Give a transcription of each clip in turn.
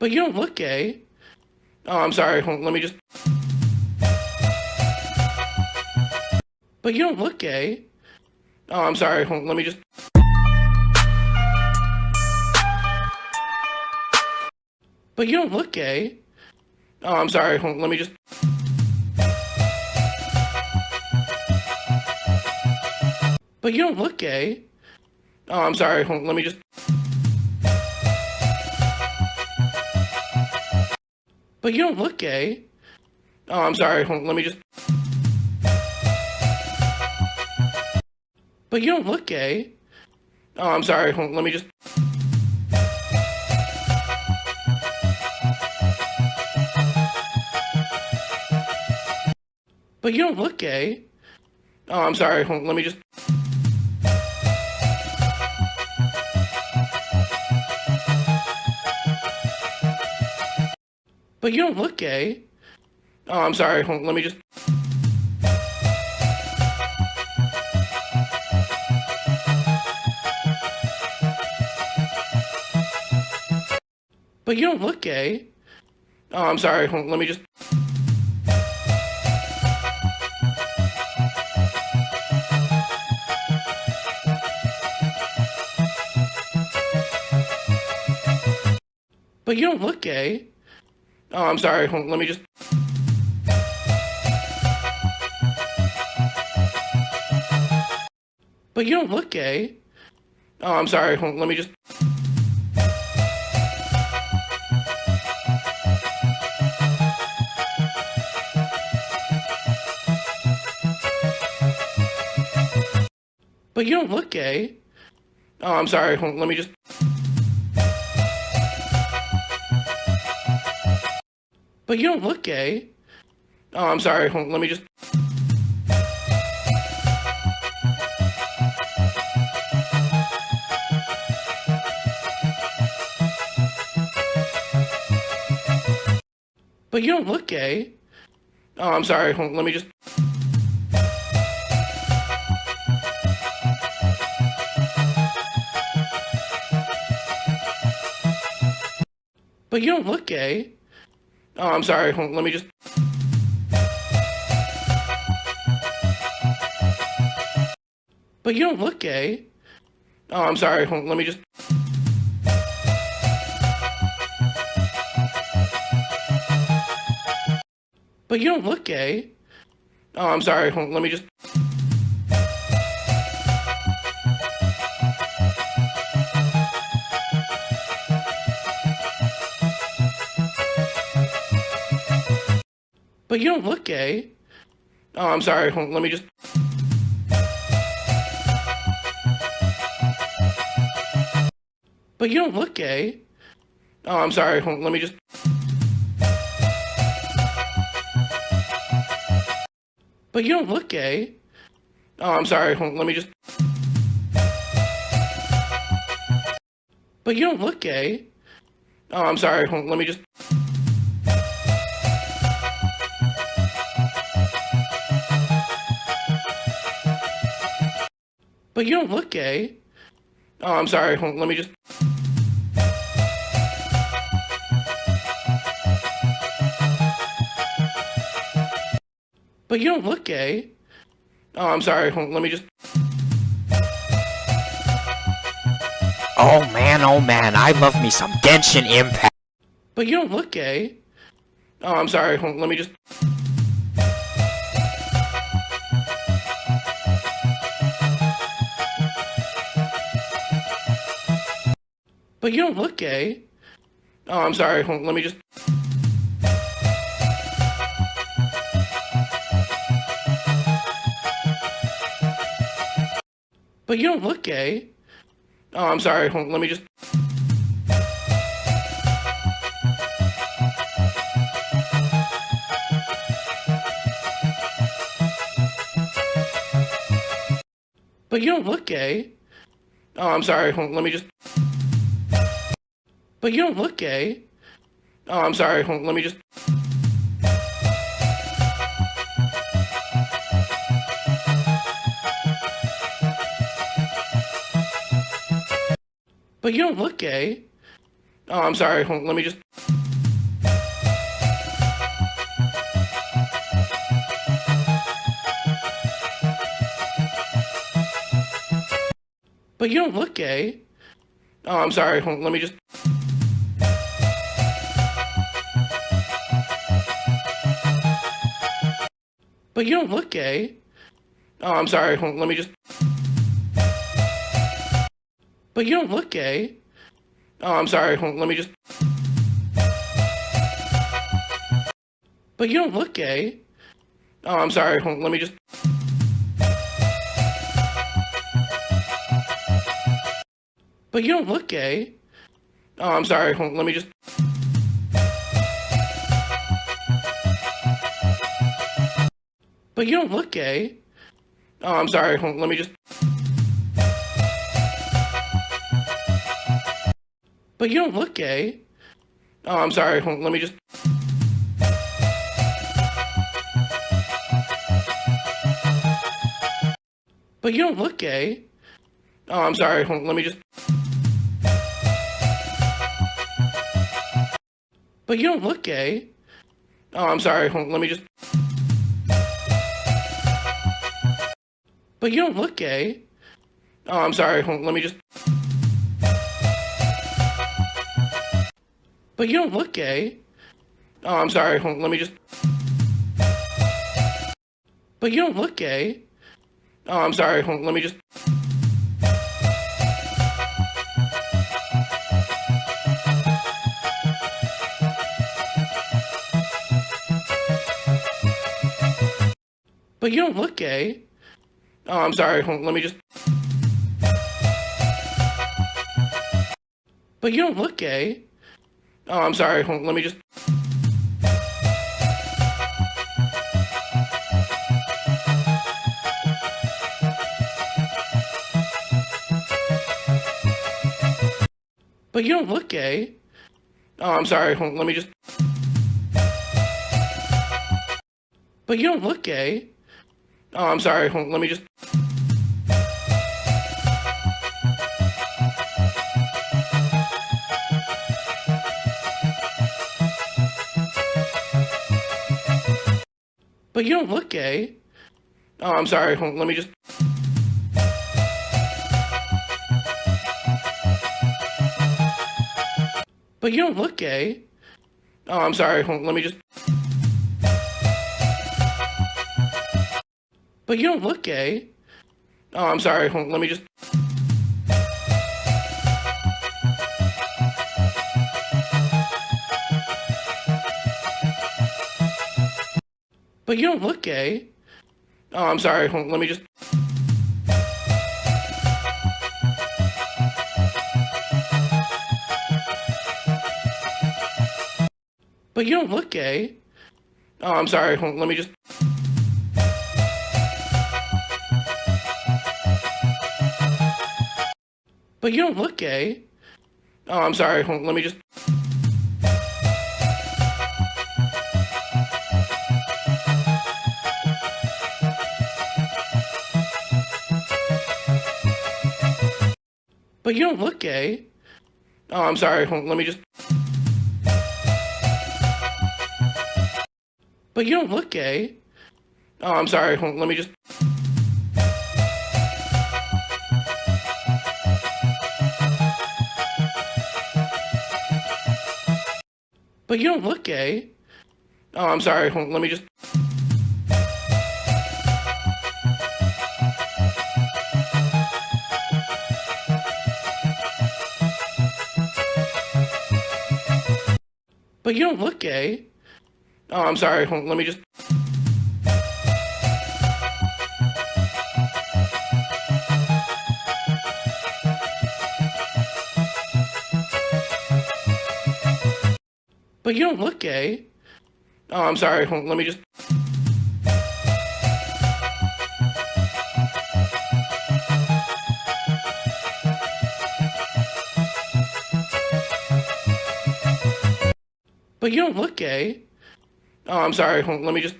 But you don't look gay. Oh, I'm sorry. Let me just. But you don't look gay. Oh, I'm sorry. Let me just. But you don't look gay. Oh, I'm sorry. Let me just. But you don't look gay. Oh, I'm sorry. Let me just. But you don't look gay. Oh, I'm sorry. Hold- Let me just. But you don't look gay. Oh, I'm sorry. Hold- Let me just. But you don't look gay. Oh, I'm sorry. Hold- Let me just. But you don't look gay. Oh, I'm sorry. Hold- Let me just. But you don't look gay. Oh, I'm sorry. Hold- Let me just. But you don't look gay. Oh, I'm sorry. Hold- Let me just. But you don't look gay. Oh, I'm sorry. Hold- Let me just. But you don't look gay. Oh, I'm sorry. Hold- Let me just. But you don't look gay. Oh, I'm sorry. Hold- Let me just. But you don't look gay. Oh, I'm sorry. Hold- Let me just. But you don't look gay. Oh, I'm sorry. Hold- Let me just. But you don't look gay. Oh, I'm sorry. Hold- Let me just. But you don't look gay. Oh, I'm sorry. Hold- Let me just. But you don't look gay. Oh, I'm sorry. Let me just. But you don't look gay. Oh, I'm sorry. Let me just. But you don't look gay. Oh, I'm sorry. Let me just. But you don't look gay. Oh, I'm sorry. Let me just. But you don't look gay. Oh, I'm sorry. Hold- Let me just. But you don't look gay. Oh, I'm sorry. Hold- Let me just. Oh man, oh man, I love me some Genshin Impact. But you don't look gay. Oh, I'm sorry. Hold- Let me just. But you don't look gay. Oh, I'm sorry. Hold- Let me just. But you don't look gay. Oh, I'm sorry. Hold- Let me just. But you don't look gay. Oh, I'm sorry. Hold- Let me just. But you don't look gay. Oh, I'm sorry. Hold- Let me just. But you don't look gay. Oh, I'm sorry. Hold- Let me just. But you don't look gay. Oh, I'm sorry. Hold- Let me just. But you don't look gay. Oh, I'm sorry. Hold- Let me just. But you don't look gay. Oh, I'm sorry. Hold- Let me just. But you don't look gay. Oh, I'm sorry. Hold- Let me just. But you don't look gay. Oh, I'm sorry. Let me just. But you don't look gay. Oh, I'm sorry. Hold- Let me just. But you don't look gay. Oh, I'm sorry. Hold- Let me just. But you don't look gay. Oh, I'm sorry. Hold- Let me just. But you don't look gay. Oh, I'm sorry. Let me just. But you don't look gay. Oh, I'm sorry. Hold- Let me just. But you don't look gay. Oh, I'm sorry. Hold- Let me just. But you don't look gay. Oh, I'm sorry. Hold- Let me just. But you don't look gay. Oh, I'm sorry. Hold- Let me just. But you don't look gay. Oh, I'm sorry. Hold- Let me just. But you don't look gay. Oh, I'm sorry. Hold- Let me just. But you don't look gay. Oh, I'm sorry. Hold- Let me just. But you don't look gay. Oh, I'm sorry. Hold- Let me just. But you don't look gay. Oh, I'm sorry. Hold- Let me just. But you don't look gay. Oh, I'm sorry. Hold- Let me just. But you don't look gay. Oh, I'm sorry. Hold- Let me just. But you don't look gay. Oh, I'm sorry. Hold- Let me just. But you don't look gay. Oh, I'm sorry. Hold- Let me just. But you don't look gay. Oh, I'm sorry. Hold- Let me just. But you don't look gay. Oh, I'm sorry. Hold- Let me just. But you don't look gay. Oh, I'm sorry. Hold- Let me just. But you don't look gay. Oh, I'm sorry. Hold- Let me just. But you don't look gay. Oh, I'm sorry. Let me just. But you don't look gay. Oh, I'm sorry. Let me just.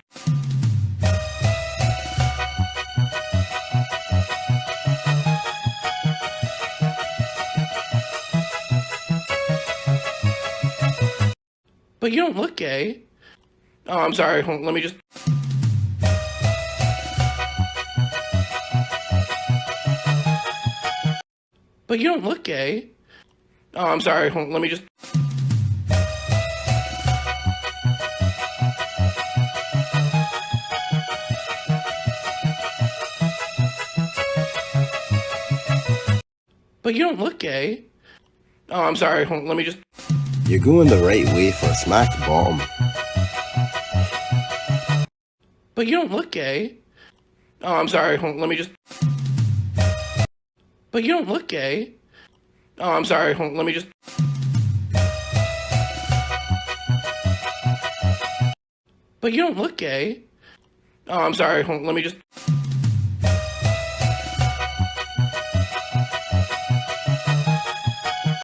But you don't look gay. Oh, I'm sorry. Hold- Let me just. But you don't look gay. Oh, I'm sorry. Hold- Let me just. But you don't look gay. Oh, I'm sorry. Hold- Let me just. You're going the right way for a smack bottom. But you don't look gay. Oh, I'm sorry. Let me just. But you don't look gay. Oh, I'm sorry. Let me just. But you don't look gay. Oh, I'm sorry. Let me just.